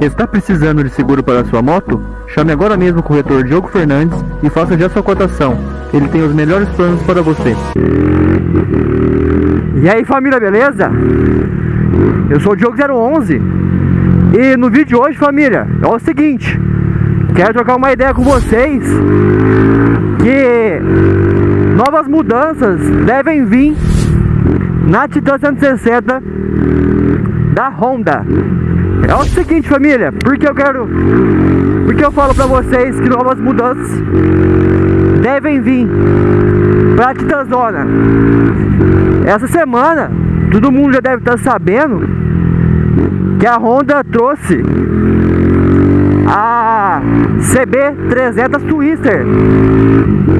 Está precisando de seguro para sua moto? Chame agora mesmo o corretor Diogo Fernandes e faça já sua cotação. Ele tem os melhores planos para você. E aí família, beleza? Eu sou o Diogo 011 E no vídeo de hoje família, é o seguinte Quero trocar uma ideia com vocês Que novas mudanças devem vir na Titan 160 da Honda É o seguinte família, porque eu quero Porque eu falo pra vocês que novas mudanças devem vir pra Titanzona essa semana, todo mundo já deve estar sabendo que a Honda trouxe a CB300 Twister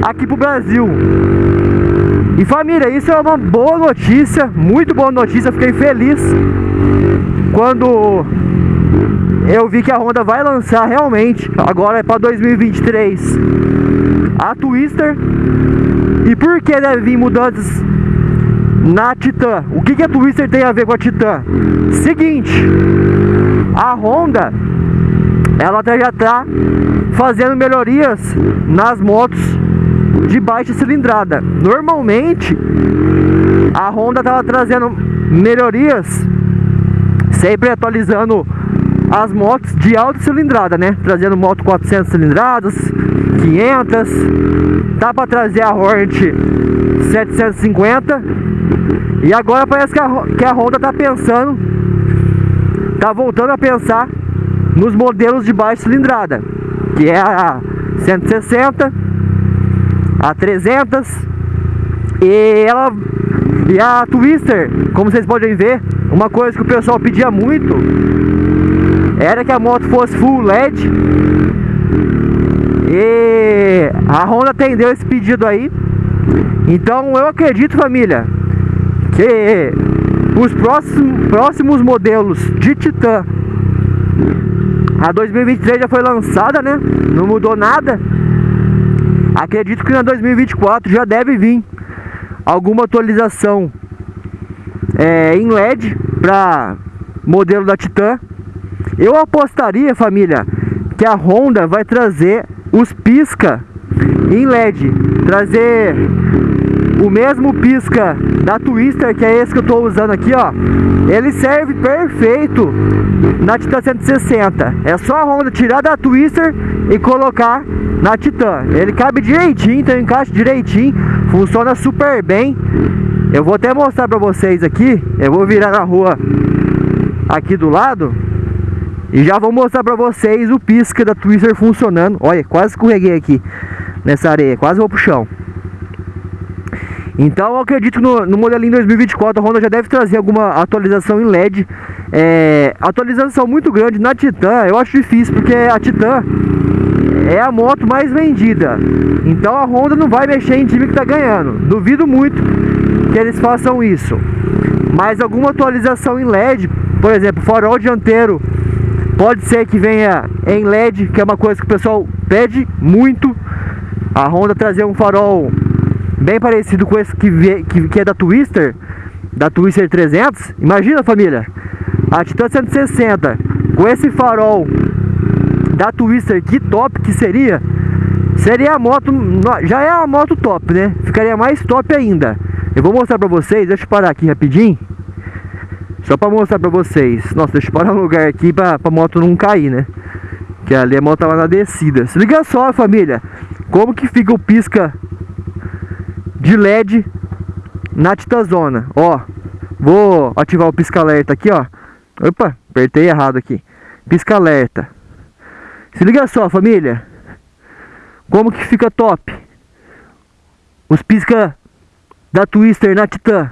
aqui pro Brasil. E família, isso é uma boa notícia, muito boa notícia, fiquei feliz quando eu vi que a Honda vai lançar realmente, agora é para 2023, a Twister. E por que deve vir mudanças na Titan. O que, que a Twister tem a ver com a Titan? Seguinte, a Honda ela já está fazendo melhorias nas motos de baixa cilindrada. Normalmente a Honda estava trazendo melhorias, sempre atualizando as motos de alta cilindrada, né? Trazendo moto 400 cilindradas, 500, tá para trazer a Hornet 750 e agora parece que a, que a Honda tá pensando, tá voltando a pensar nos modelos de baixa cilindrada, que é a 160, a 300 e ela e a Twister, como vocês podem ver, uma coisa que o pessoal pedia muito era que a moto fosse full LED. E a Honda atendeu esse pedido aí. Então eu acredito, família, que os próximos, próximos modelos de Titan a 2023 já foi lançada, né? Não mudou nada. Acredito que na 2024 já deve vir alguma atualização é, em LED para modelo da Titan. Eu apostaria, família, que a Honda vai trazer os pisca em LED, trazer o mesmo pisca da Twister, que é esse que eu estou usando aqui, ó. Ele serve perfeito na Titan 160. É só a Honda tirar da Twister e colocar na Titan. Ele cabe direitinho, tem um encaixe direitinho, funciona super bem. Eu vou até mostrar para vocês aqui. Eu vou virar na rua aqui do lado e já vou mostrar pra vocês o pisca da Twister funcionando. Olha, quase escorreguei aqui nessa areia, quase vou pro chão. Então eu acredito no, no modelinho 2024 a Honda já deve trazer alguma atualização em LED é, Atualização muito grande na Titan, eu acho difícil porque a Titan é a moto mais vendida. Então a Honda não vai mexer em time que tá ganhando. Duvido muito que eles façam isso. Mas alguma atualização em LED por exemplo, farol dianteiro pode ser que venha em LED, que é uma coisa que o pessoal pede muito. A Honda trazer um farol bem parecido com esse que, que, que é da Twister, da Twister 300. Imagina família, a Titan 160 com esse farol da Twister, que top que seria. Seria a moto, já é a moto top, né? Ficaria mais top ainda. Eu vou mostrar pra vocês, deixa eu parar aqui rapidinho. Só pra mostrar pra vocês. Nossa, deixa eu parar um lugar aqui pra, pra moto não cair, né? Que ali a moto tava na descida. Se liga só, família. Como que fica o pisca de LED na Titazona. Ó, vou ativar o pisca alerta aqui, ó. Opa, apertei errado aqui. Pisca alerta. Se liga só, família. Como que fica top. Os pisca da Twister na Titan.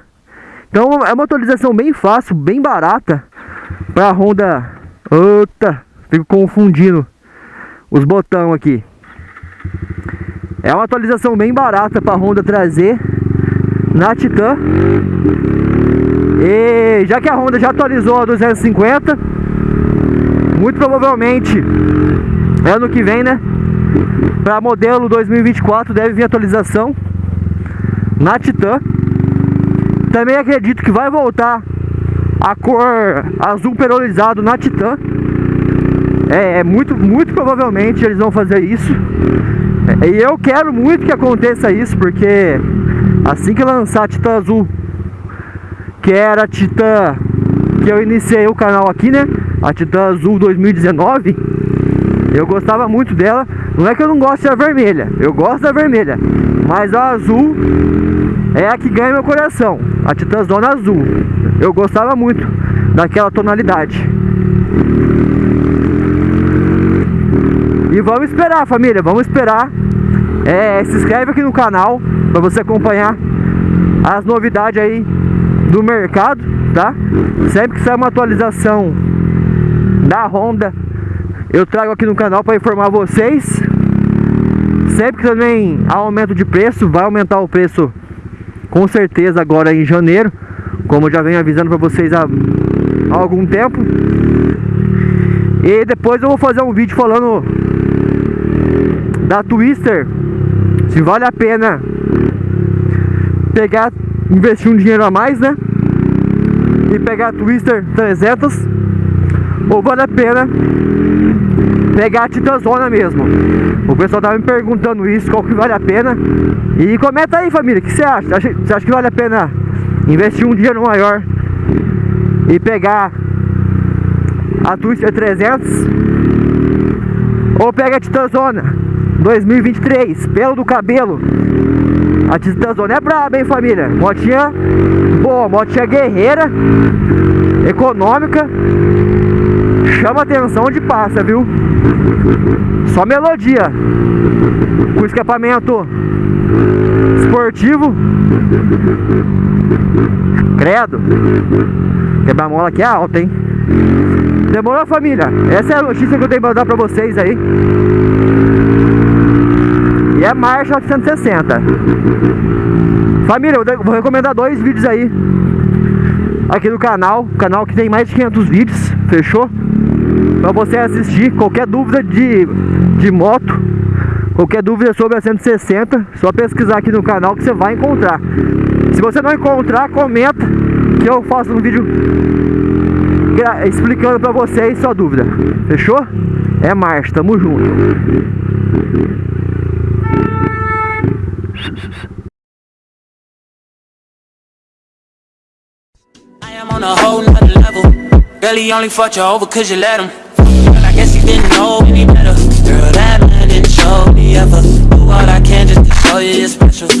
Então é uma atualização bem fácil, bem barata para a Honda. Ota, fico confundindo os botões aqui. É uma atualização bem barata para a Honda trazer na Titan. E já que a Honda já atualizou a 250, muito provavelmente ano que vem, né? Para modelo 2024 deve vir atualização na Titan. Também acredito que vai voltar a cor azul perolizado na Titan. É, é muito, muito provavelmente eles vão fazer isso. E eu quero muito que aconteça isso, porque assim que lançar a Titã Azul, que era a Titã que eu iniciei o canal aqui, né? A Titã Azul 2019. Eu gostava muito dela. Não é que eu não gosto da vermelha, eu gosto da vermelha. Mas a azul é a que ganha meu coração. A Titã Zona Azul. Eu gostava muito daquela tonalidade. E vamos esperar, família, vamos esperar. É, se inscreve aqui no canal para você acompanhar as novidades aí do mercado, tá? Sempre que sair uma atualização da Honda, eu trago aqui no canal para informar vocês. Sempre que também há aumento de preço, vai aumentar o preço com certeza agora em janeiro, como eu já venho avisando para vocês há, há algum tempo. E depois eu vou fazer um vídeo falando da Twister, se vale a pena pegar, investir um dinheiro a mais, né? E pegar a Twister 300 ou vale a pena pegar a Titãzona mesmo. O pessoal tava me perguntando isso, qual que vale a pena. E comenta aí, família, o que você acha? Você acha que vale a pena investir um dinheiro maior e pegar a Twister 300 ou pega a Titãzona 2023, pelo do cabelo. A Titãzona é braba, hein, família? Motinha boa, motinha guerreira, econômica. Chama atenção de passa, viu? Só melodia. Com escapamento esportivo. Credo. Quebra-mola aqui é alta, hein? Demorou, família? Essa é a notícia que eu tenho pra dar pra vocês aí. E é marcha 860 Família, eu vou recomendar dois vídeos aí Aqui no canal Canal que tem mais de 500 vídeos Fechou? Pra você assistir Qualquer dúvida de, de moto Qualquer dúvida sobre a 160 Só pesquisar aqui no canal que você vai encontrar Se você não encontrar, comenta Que eu faço um vídeo Explicando pra vocês sua dúvida Fechou? É marcha, tamo junto I am on a whole nother level. Barely only fucked you over cause you let him. But I guess he didn't know any better. Girl, that man didn't show me ever. Do all I can just to show you you're special.